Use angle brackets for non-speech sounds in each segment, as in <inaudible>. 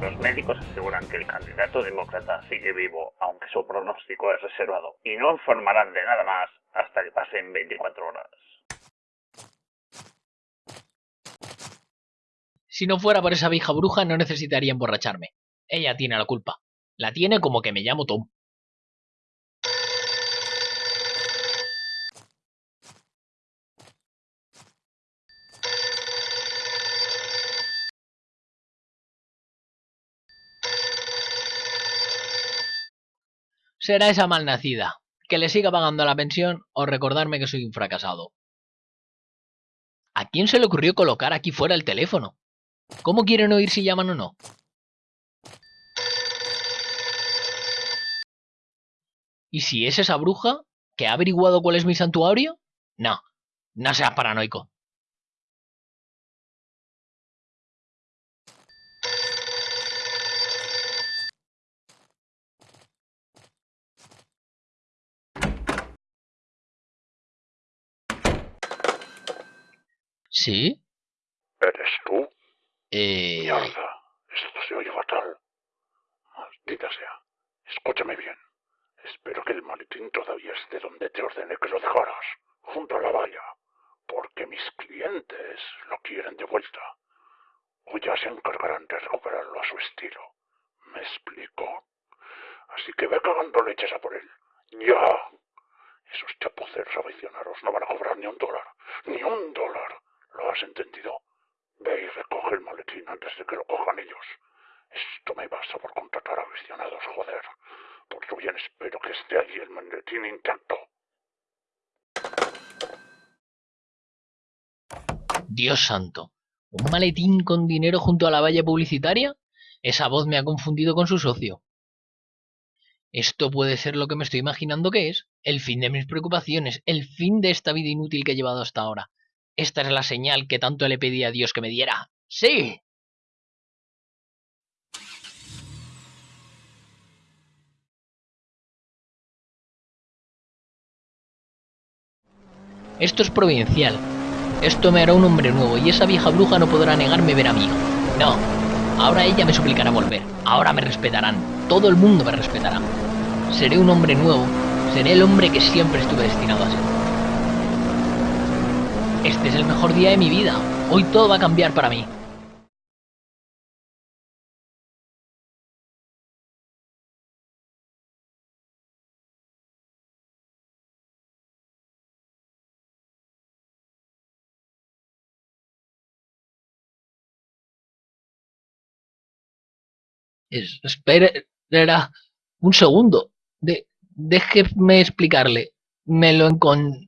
los médicos aseguran que el candidato demócrata sigue vivo, aunque su pronóstico es reservado, y no informarán de nada más hasta que pasen 24 horas. Si no fuera por esa vieja bruja, no necesitaría emborracharme. Ella tiene la culpa. La tiene como que me llamo Tom. Será esa malnacida, que le siga pagando la pensión o recordarme que soy un fracasado. ¿A quién se le ocurrió colocar aquí fuera el teléfono? ¿Cómo quieren oír si llaman o no? ¿Y si es esa bruja que ha averiguado cuál es mi santuario? No, no seas paranoico. ¿Sí? ¿Eres tú? Eh... Mierda, esto se oye fatal. Maldita sea. Escúchame bien. Espero que el maletín todavía esté donde te ordené que lo dejaras, junto a la valla, porque mis clientes lo quieren de vuelta. O ya se encargarán de recuperarlo a su estilo. ¿Me explico? Así que ve cagando leches a por él. ¡Ya! Esos chapuceros aficionados no van a cobrar ni un dólar. ¡Ni un dólar! ¿Lo has entendido? Ve y recoge el maletín antes de que lo cojan ellos. Esto me basta por contratar aficionados, joder. Por tu bien espero que esté allí el maletín intacto. Dios santo. ¿Un maletín con dinero junto a la valla publicitaria? Esa voz me ha confundido con su socio. Esto puede ser lo que me estoy imaginando que es. El fin de mis preocupaciones, el fin de esta vida inútil que he llevado hasta ahora. Esta es la señal que tanto le pedí a Dios que me diera. ¡Sí! Esto es providencial. Esto me hará un hombre nuevo y esa vieja bruja no podrá negarme ver a hijo. No. Ahora ella me suplicará volver. Ahora me respetarán. Todo el mundo me respetará. Seré un hombre nuevo. Seré el hombre que siempre estuve destinado a ser. Este es el mejor día de mi vida. Hoy todo va a cambiar para mí. Es, espera un segundo. Déjeme explicarle. Me lo encon...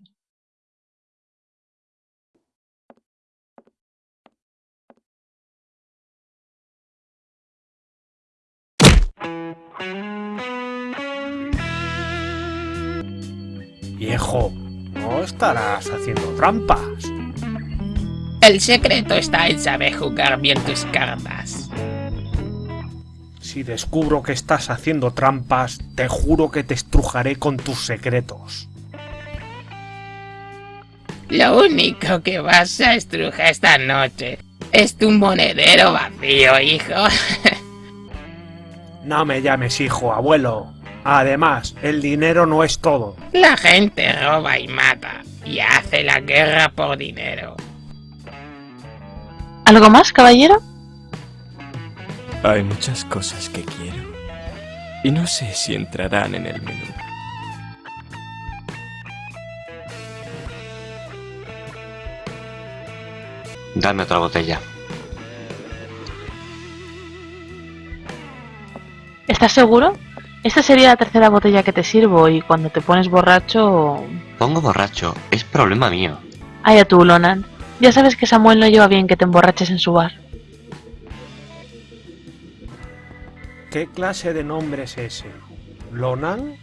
Viejo, no estarás haciendo trampas. El secreto está en saber jugar bien tus cartas. Si descubro que estás haciendo trampas, te juro que te estrujaré con tus secretos. Lo único que vas a estrujar esta noche es tu monedero vacío, hijo. <laughs> no me llames hijo, abuelo. Además, el dinero no es todo. La gente roba y mata, y hace la guerra por dinero. ¿Algo más, caballero? Hay muchas cosas que quiero, y no sé si entrarán en el menú. Dame otra botella. ¿Estás seguro? Esta sería la tercera botella que te sirvo y cuando te pones borracho... Pongo borracho, es problema mío. Ay a tú, Lonan. Ya sabes que Samuel no lleva bien que te emborraches en su bar. ¿Qué clase de nombre es ese? ¿Lonan?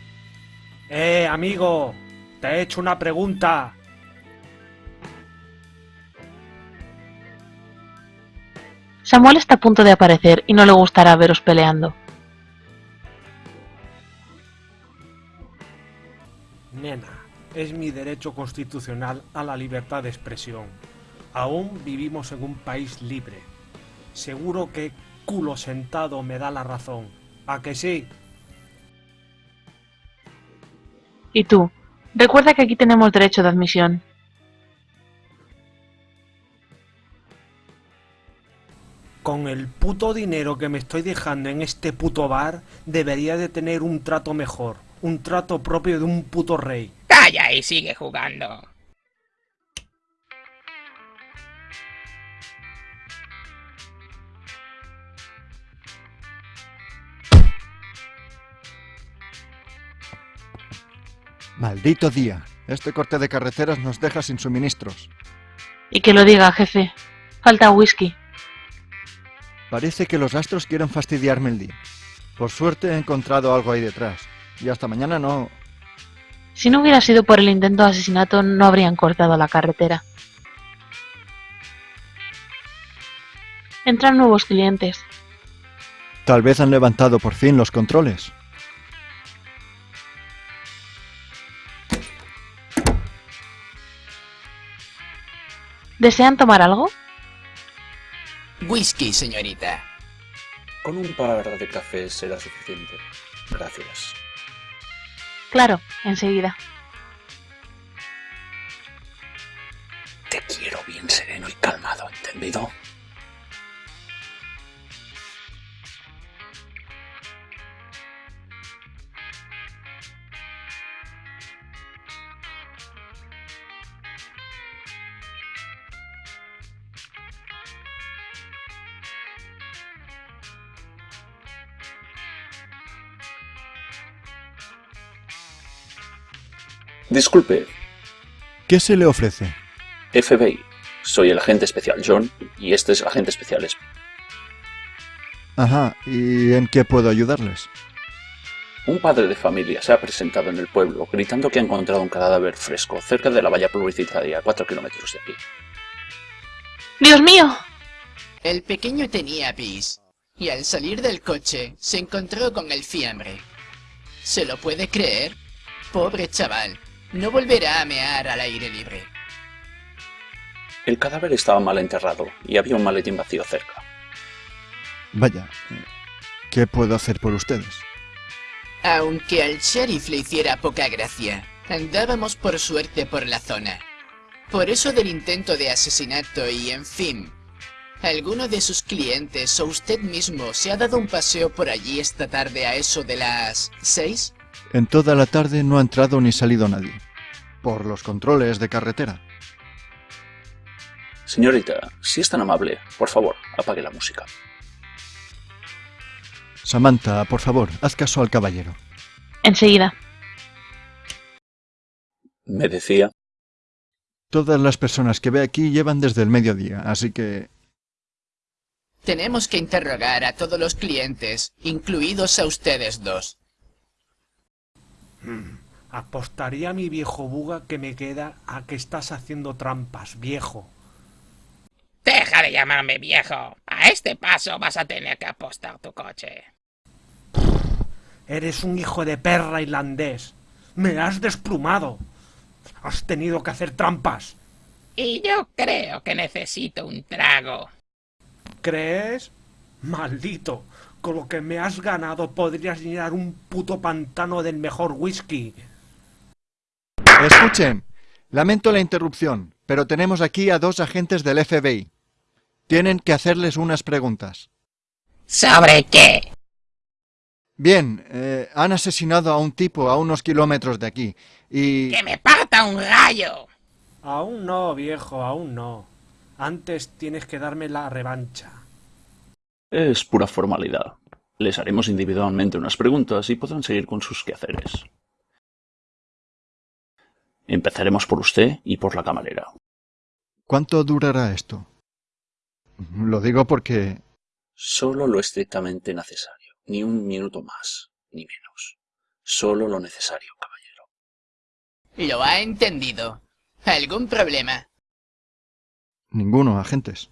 Eh, amigo, te he hecho una pregunta. Samuel está a punto de aparecer y no le gustará veros peleando. Nena, es mi derecho constitucional a la libertad de expresión. Aún vivimos en un país libre. Seguro que culo sentado me da la razón. ¿A que sí? Y tú, recuerda que aquí tenemos derecho de admisión. Con el puto dinero que me estoy dejando en este puto bar, debería de tener un trato mejor. Un trato propio de un puto rey. Calla y sigue jugando. Maldito día. Este corte de carreteras nos deja sin suministros. Y que lo diga, jefe. Falta whisky. Parece que los astros quieren fastidiarme el día. Por suerte he encontrado algo ahí detrás. Y hasta mañana no... Si no hubiera sido por el intento de asesinato, no habrían cortado la carretera. Entran nuevos clientes. Tal vez han levantado por fin los controles. ¿Desean tomar algo? Whisky, señorita. Con un par de cafés será suficiente. Gracias. Claro, enseguida. Te quiero bien sereno y calmado, ¿entendido? Disculpe, ¿Qué se le ofrece? FBI. Soy el agente especial John y este es el agente especial Esp. Ajá, ¿y en qué puedo ayudarles? Un padre de familia se ha presentado en el pueblo gritando que ha encontrado un cadáver fresco cerca de la valla publicitaria a 4 kilómetros de aquí. ¡Dios mío! El pequeño tenía pis, y al salir del coche se encontró con el fiambre. ¿Se lo puede creer? Pobre chaval, no volverá a mear al aire libre. El cadáver estaba mal enterrado y había un maletín vacío cerca. Vaya, ¿qué puedo hacer por ustedes? Aunque al sheriff le hiciera poca gracia, andábamos por suerte por la zona. Por eso del intento de asesinato y en fin. ¿Alguno de sus clientes o usted mismo se ha dado un paseo por allí esta tarde a eso de las... seis? En toda la tarde no ha entrado ni salido nadie. Por los controles de carretera. Señorita, si es tan amable, por favor, apague la música. Samantha, por favor, haz caso al caballero. Enseguida. Me decía... Todas las personas que ve aquí llevan desde el mediodía, así que... Tenemos que interrogar a todos los clientes, incluidos a ustedes dos. Hmm, Apostaría a mi viejo buga que me queda a que estás haciendo trampas, viejo. Deja de llamarme viejo. A este paso vas a tener que apostar tu coche. Eres un hijo de perra irlandés. Me has desplumado. Has tenido que hacer trampas. Y yo creo que necesito un trago. ¿Crees? Maldito. Con lo que me has ganado podrías llenar un puto pantano del mejor whisky. Escuchen, lamento la interrupción, pero tenemos aquí a dos agentes del FBI. Tienen que hacerles unas preguntas. ¿Sobre qué? Bien, eh, han asesinado a un tipo a unos kilómetros de aquí y... ¡Que me parta un rayo! Aún no, viejo, aún no. Antes tienes que darme la revancha. Es pura formalidad. Les haremos individualmente unas preguntas y podrán seguir con sus quehaceres. Empezaremos por usted y por la camarera. ¿Cuánto durará esto? Lo digo porque... Solo lo estrictamente necesario. Ni un minuto más, ni menos. Solo lo necesario, caballero. Lo ha entendido. ¿Algún problema? Ninguno, agentes.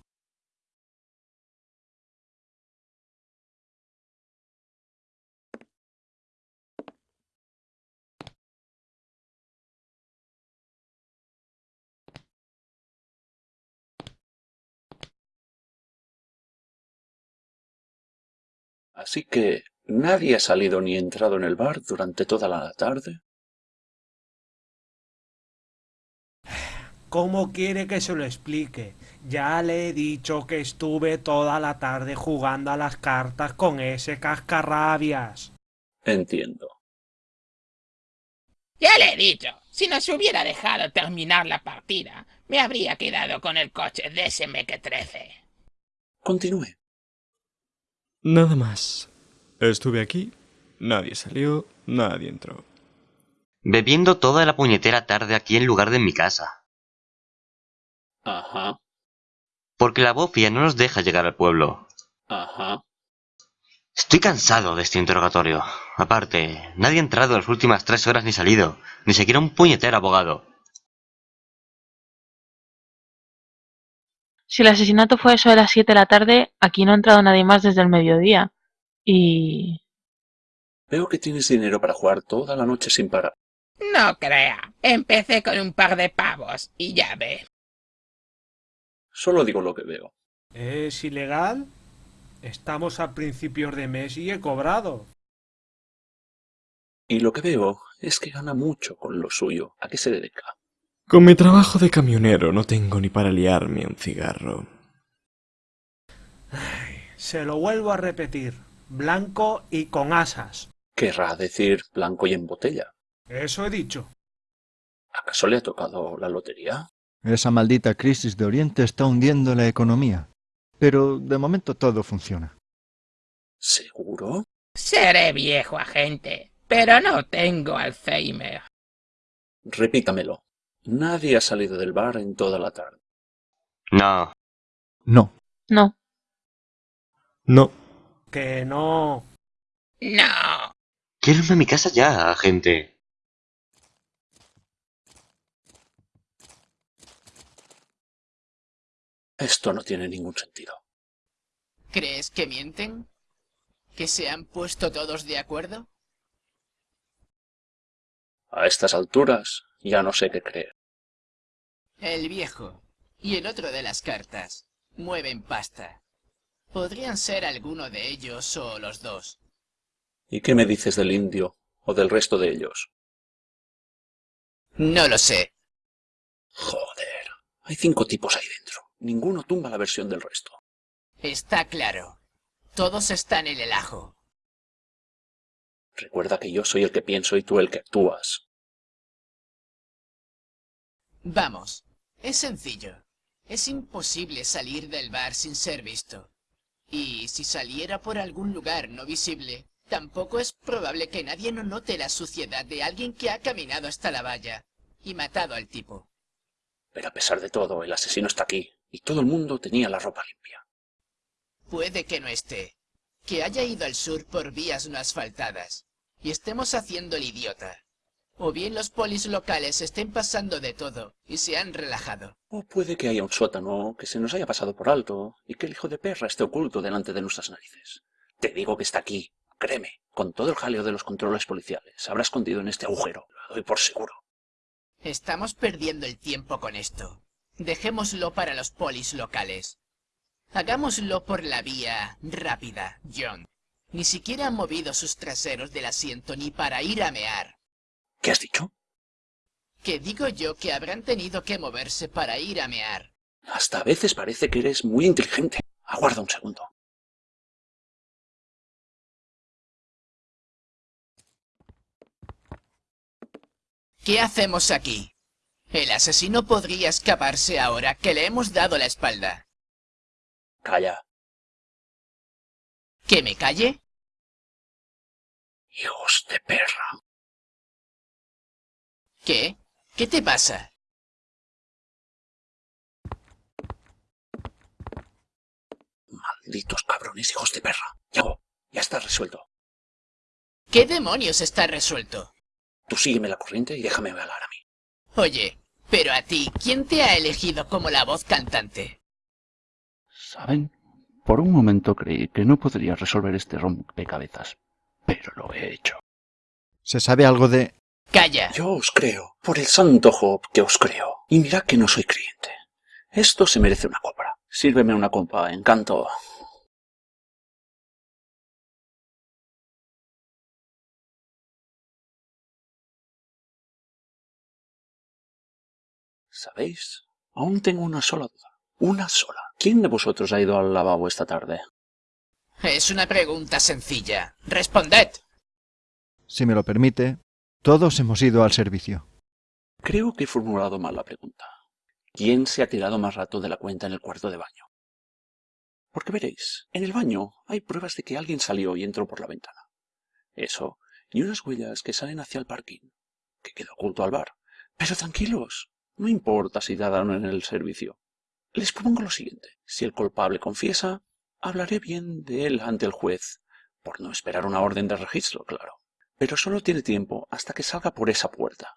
Así que, ¿nadie ha salido ni entrado en el bar durante toda la tarde? ¿Cómo quiere que se lo explique? Ya le he dicho que estuve toda la tarde jugando a las cartas con ese cascarrabias. Entiendo. Ya le he dicho, si nos hubiera dejado terminar la partida, me habría quedado con el coche de ese Meque 13. Continúe. Nada más. Estuve aquí, nadie salió, nadie entró. Bebiendo toda la puñetera tarde aquí en lugar de en mi casa. Ajá, Porque la bofia no nos deja llegar al pueblo. ajá. Estoy cansado de este interrogatorio. Aparte, nadie ha entrado en las últimas tres horas ni salido. Ni siquiera un puñetero abogado. Si el asesinato fue eso de las 7 de la tarde, aquí no ha entrado nadie más desde el mediodía. Y... Veo que tienes dinero para jugar toda la noche sin parar. No crea, empecé con un par de pavos y ya ve. Solo digo lo que veo. ¿Es ilegal? Estamos a principios de mes y he cobrado. Y lo que veo es que gana mucho con lo suyo. ¿A qué se dedica? Con mi trabajo de camionero no tengo ni para liarme un cigarro. Se lo vuelvo a repetir. Blanco y con asas. Querrá decir blanco y en botella. Eso he dicho. ¿Acaso le ha tocado la lotería? Esa maldita crisis de Oriente está hundiendo la economía. Pero de momento todo funciona. ¿Seguro? Seré viejo agente, pero no tengo Alzheimer. Repítamelo. Nadie ha salido del bar en toda la tarde. No. No. No. No. Que no. No. Quiero irme a mi casa ya, agente. Esto no tiene ningún sentido. ¿Crees que mienten? ¿Que se han puesto todos de acuerdo? A estas alturas ya no sé qué creer. El viejo y el otro de las cartas mueven pasta. Podrían ser alguno de ellos o los dos. ¿Y qué me dices del indio o del resto de ellos? No lo sé. Joder, hay cinco tipos ahí dentro. Ninguno tumba la versión del resto. Está claro. Todos están en el ajo. Recuerda que yo soy el que pienso y tú el que actúas. Vamos, es sencillo. Es imposible salir del bar sin ser visto. Y si saliera por algún lugar no visible, tampoco es probable que nadie no note la suciedad de alguien que ha caminado hasta la valla y matado al tipo. Pero a pesar de todo, el asesino está aquí y todo el mundo tenía la ropa limpia. Puede que no esté, que haya ido al sur por vías no asfaltadas y estemos haciendo el idiota. O bien los polis locales estén pasando de todo y se han relajado. O puede que haya un sótano que se nos haya pasado por alto y que el hijo de perra esté oculto delante de nuestras narices. Te digo que está aquí, créeme, con todo el jaleo de los controles policiales. Se habrá escondido en este agujero, lo doy por seguro. Estamos perdiendo el tiempo con esto. Dejémoslo para los polis locales. Hagámoslo por la vía rápida, John. Ni siquiera han movido sus traseros del asiento ni para ir a mear. ¿Qué has dicho? Que digo yo que habrán tenido que moverse para ir a mear. Hasta a veces parece que eres muy inteligente. Aguarda un segundo. ¿Qué hacemos aquí? El asesino podría escaparse ahora que le hemos dado la espalda. Calla. ¿Que me calle? Hijos de perra. ¿Qué? ¿Qué te pasa? Malditos cabrones, hijos de perra. Ya, ya está resuelto. ¿Qué demonios está resuelto? Tú sígueme la corriente y déjame hablar a mí. Oye, pero a ti, ¿quién te ha elegido como la voz cantante? ¿Saben? Por un momento creí que no podría resolver este rompecabezas, pero lo he hecho. ¿Se sabe algo de...? Calla. Yo os creo, por el santo Job que os creo. Y mirad que no soy creyente. Esto se merece una copa. Sírveme una copa, encanto. ¿Sabéis? Aún tengo una sola duda. Una sola. ¿Quién de vosotros ha ido al lavabo esta tarde? Es una pregunta sencilla. ¡Responded! Si me lo permite, todos hemos ido al servicio. Creo que he formulado mal la pregunta. ¿Quién se ha tirado más rato de la cuenta en el cuarto de baño? Porque veréis, en el baño hay pruebas de que alguien salió y entró por la ventana. Eso, y unas huellas que salen hacia el parking, que queda oculto al bar. Pero tranquilos, no importa si dadaron en el servicio. Les propongo lo siguiente. Si el culpable confiesa, hablaré bien de él ante el juez, por no esperar una orden de registro, claro. Pero solo tiene tiempo hasta que salga por esa puerta.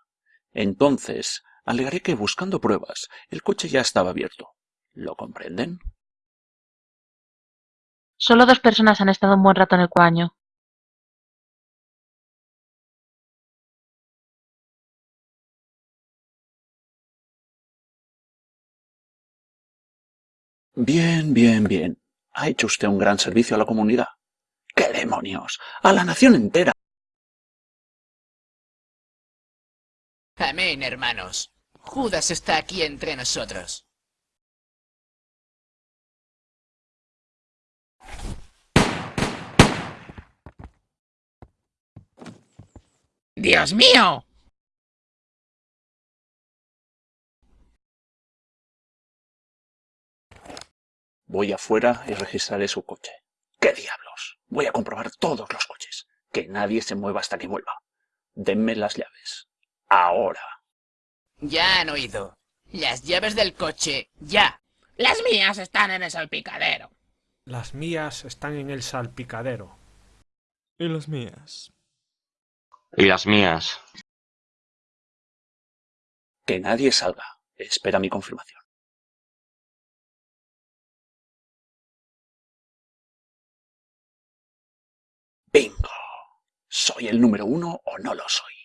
Entonces, alegaré que buscando pruebas, el coche ya estaba abierto. ¿Lo comprenden? Solo dos personas han estado un buen rato en el baño. Bien, bien, bien. Ha hecho usted un gran servicio a la comunidad. ¡Qué demonios! ¡A la nación entera! Amén, hermanos. Judas está aquí entre nosotros. ¡Dios mío! Voy afuera y registraré su coche. ¿Qué diablos? Voy a comprobar todos los coches. Que nadie se mueva hasta que vuelva. Denme las llaves. Ahora. Ya han oído. Las llaves del coche, ya. Las mías están en el salpicadero. Las mías están en el salpicadero. Y las mías. Y las mías. Que nadie salga. Espera mi confirmación. Bingo. ¿Soy el número uno o no lo soy?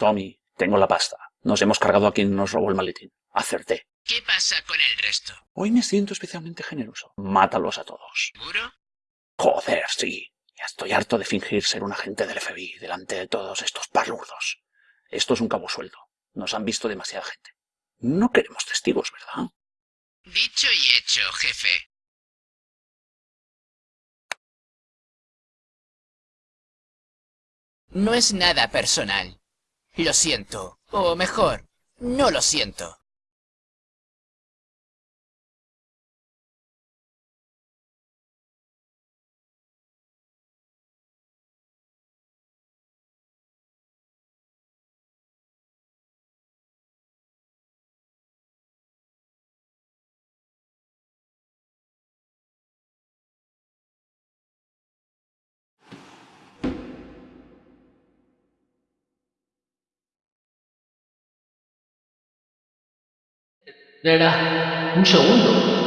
Tommy, tengo la pasta. Nos hemos cargado a quien nos robó el maletín. Acerté. ¿Qué pasa con el resto? Hoy me siento especialmente generoso. Mátalos a todos. ¿Seguro? Joder, sí. Ya estoy harto de fingir ser un agente del FBI delante de todos estos palurdos. Esto es un cabo sueldo. Nos han visto demasiada gente. No queremos testigos, ¿verdad? Dicho y hecho, jefe. No es nada personal. Lo siento. O mejor, no lo siento. Era un segundo.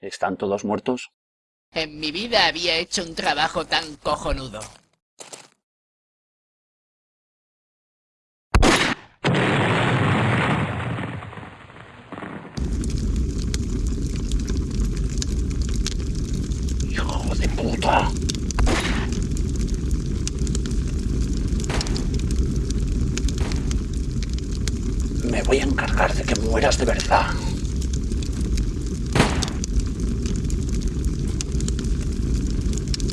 ¿Están todos muertos? En mi vida había hecho un trabajo tan cojonudo. ¡Hijo de Me voy a encargar de que mueras de verdad.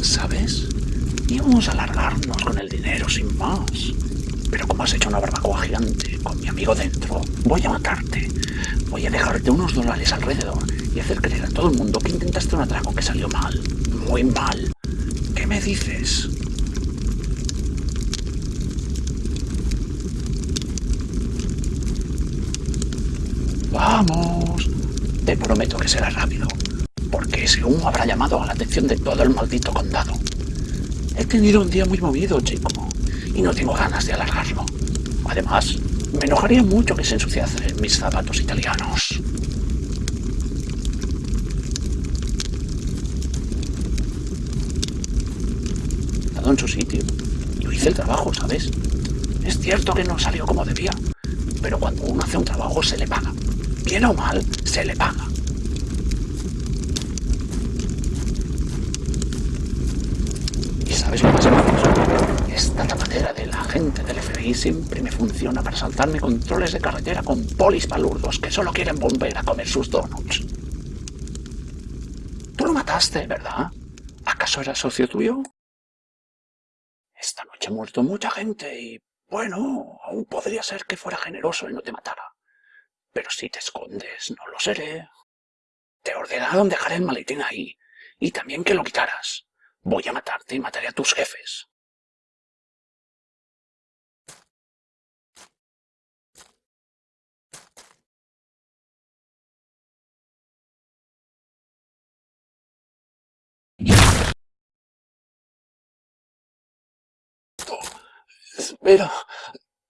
¿Sabes? Íbamos a alargarnos con el dinero sin más. Pero como has hecho una barbacoa gigante con mi amigo dentro, voy a matarte. Voy a dejarte unos dólares alrededor y hacer creer a todo el mundo que intentaste un atraco que salió mal. Muy mal. ¿Qué me dices? Vamos. Te prometo que será rápido, porque ese humo habrá llamado a la atención de todo el maldito condado. He tenido un día muy movido, chico, y no tengo ganas de alargarlo. Además, me enojaría mucho que se ensuciasen mis zapatos italianos. En su sitio. Yo hice el trabajo, ¿sabes? Es cierto que no salió como debía, pero cuando uno hace un trabajo se le paga. Bien o mal, se le paga. ¿Y sabes lo más gracioso? Esta tapadera de la gente del FBI siempre me funciona para saltarme controles de carretera con polis palurdos que solo quieren volver a comer sus donuts. Tú lo mataste, ¿verdad? ¿Acaso era socio tuyo? Muerto mucha gente y, bueno, aún podría ser que fuera generoso y no te matara. Pero si te escondes, no lo seré. Te ordenaron dejar el maletín ahí, y también que lo quitaras. Voy a matarte y mataré a tus jefes. Espera,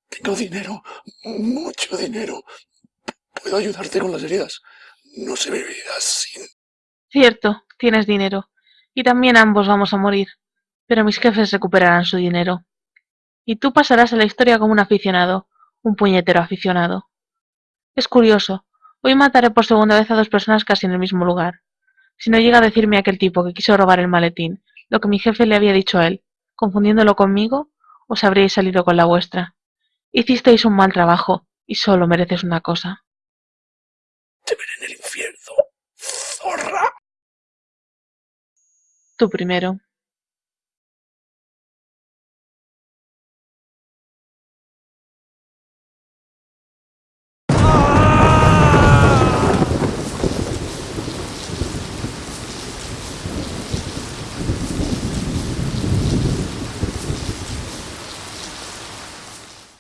tengo dinero, mucho dinero. Puedo ayudarte con las heridas. No se vivirá sin... Cierto, tienes dinero. Y también ambos vamos a morir. Pero mis jefes recuperarán su dinero. Y tú pasarás a la historia como un aficionado, un puñetero aficionado. Es curioso, hoy mataré por segunda vez a dos personas casi en el mismo lugar. Si no llega a decirme aquel tipo que quiso robar el maletín, lo que mi jefe le había dicho a él, confundiéndolo conmigo, os habríais salido con la vuestra. Hicisteis un mal trabajo, y solo mereces una cosa. Te veré en el infierno, zorra. Tú primero.